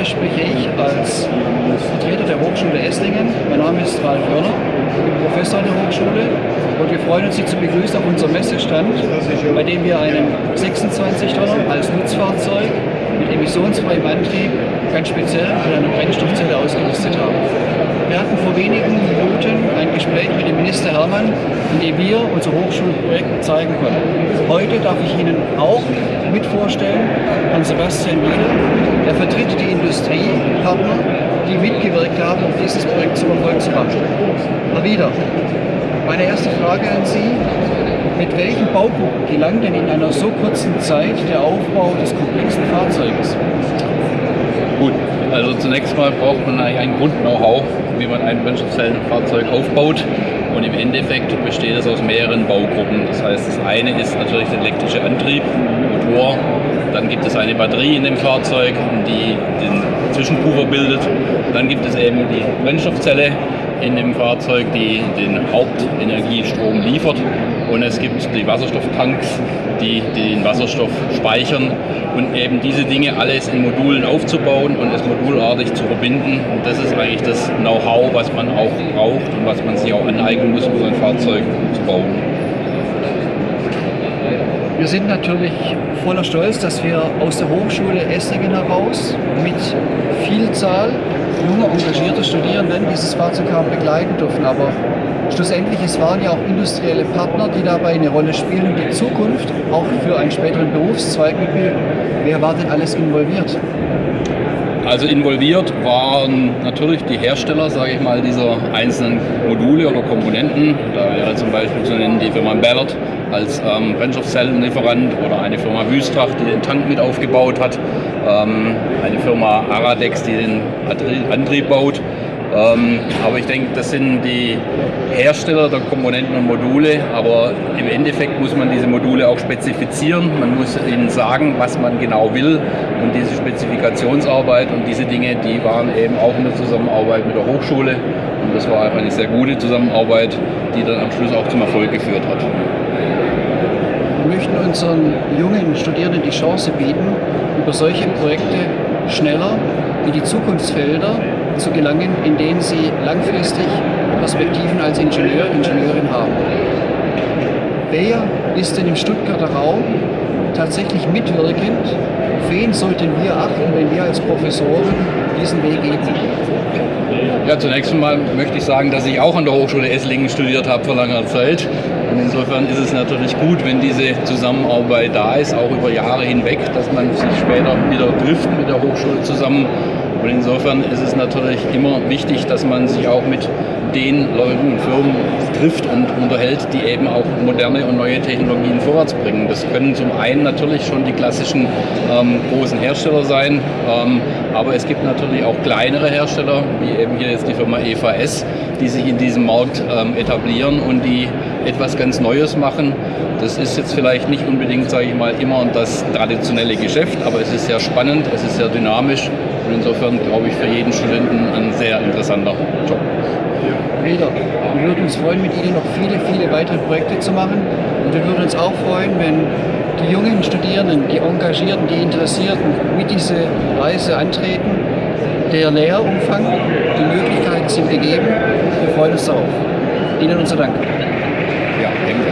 heute spreche ich als Vertreter der Hochschule Esslingen. Mein Name ist Ralf Hörner, ich bin Professor an der Hochschule und wir freuen uns, Sie zu begrüßen auf unserem Messestand, bei dem wir einen 26-Tonner als Nutzfahrzeug mit emissionsfreiem Antrieb ganz speziell mit einer Brennstoffzelle ausgerüstet haben. Wir hatten vor wenigen Minuten ein Gespräch mit dem Minister Hermann in dem wir unser Hochschulprojekt zeigen konnten. Heute darf ich Ihnen auch mit vorstellen, Herrn Sebastian Wiedel, der vertritt die Industriepartner, die mitgewirkt haben, um dieses Projekt zum Erfolg zu machen. Herr Wieder, meine erste Frage an Sie. Mit welchen Baugruppen gelang denn in einer so kurzen Zeit der Aufbau des komplexen Fahrzeuges? Gut, also zunächst mal braucht man eigentlich ein Grund-Know-how, wie man ein Brennstoffzellenfahrzeug aufbaut. Und im Endeffekt besteht es aus mehreren Baugruppen. Das heißt, das eine ist natürlich der elektrische Antrieb, Motor. Dann gibt es eine Batterie in dem Fahrzeug, die den Zwischenpuffer bildet. Dann gibt es eben die Brennstoffzelle, in dem Fahrzeug, die den Hauptenergiestrom liefert. Und es gibt die Wasserstofftanks, die, die den Wasserstoff speichern. Und eben diese Dinge alles in Modulen aufzubauen und es modulartig zu verbinden. Und das ist eigentlich das Know-how, was man auch braucht und was man sich auch aneignen muss, um so ein Fahrzeug zu bauen. Wir sind natürlich voller Stolz, dass wir aus der Hochschule Esslingen heraus mit Vielzahl junger, engagierter Studierenden dieses Fahrzeug haben begleiten dürfen. Aber schlussendlich, es waren ja auch industrielle Partner, die dabei eine Rolle spielen und die Zukunft auch für einen späteren Berufszweig mitbilden. Wer war denn alles involviert? Also involviert waren natürlich die Hersteller, sage ich mal, dieser einzelnen Module oder Komponenten. Da wäre zum Beispiel zu nennen die Firma Ballard als ähm, Brennstoffzellenlieferant oder eine Firma Wüstrach, die den Tank mit aufgebaut hat, ähm, eine Firma Aradex, die den Antrieb baut ähm, aber ich denke, das sind die Hersteller der Komponenten und Module, aber im Endeffekt muss man diese Module auch spezifizieren. Man muss ihnen sagen, was man genau will und diese Spezifikationsarbeit und diese Dinge, die waren eben auch in der Zusammenarbeit mit der Hochschule und das war einfach eine sehr gute Zusammenarbeit, die dann am Schluss auch zum Erfolg geführt hat. Wir möchten unseren jungen Studierenden die Chance bieten, über solche Projekte schneller in die Zukunftsfelder zu gelangen, in denen sie langfristig Perspektiven als Ingenieur, Ingenieurin haben. Wer ist denn im Stuttgarter Raum tatsächlich mitwirkend? Auf wen sollten wir achten, wenn wir als Professoren diesen Weg gehen? Ja, zunächst einmal möchte ich sagen, dass ich auch an der Hochschule Esslingen studiert habe vor langer Zeit. Und insofern ist es natürlich gut, wenn diese Zusammenarbeit da ist, auch über Jahre hinweg, dass man sich später wieder trifft mit der Hochschule zusammen und insofern ist es natürlich immer wichtig, dass man sich auch mit den Leuten und Firmen trifft und unterhält, die eben auch moderne und neue Technologien vorwärts bringen. Das können zum einen natürlich schon die klassischen ähm, großen Hersteller sein, ähm, aber es gibt natürlich auch kleinere Hersteller, wie eben hier jetzt die Firma EVS, die sich in diesem Markt ähm, etablieren und die etwas ganz Neues machen. Das ist jetzt vielleicht nicht unbedingt, sage ich mal, immer das traditionelle Geschäft, aber es ist sehr spannend, es ist sehr dynamisch und insofern glaube ich für jeden Studenten ein sehr interessanter Job. Peter, wir würden uns freuen, mit Ihnen noch viele, viele weitere Projekte zu machen. Und wir würden uns auch freuen, wenn die jungen Studierenden, die Engagierten, die Interessierten mit dieser Reise antreten. Der Lehrumfang, die Möglichkeiten sind gegeben. Wir freuen uns darauf. Ihnen unser Dank. Ja, ebenfalls.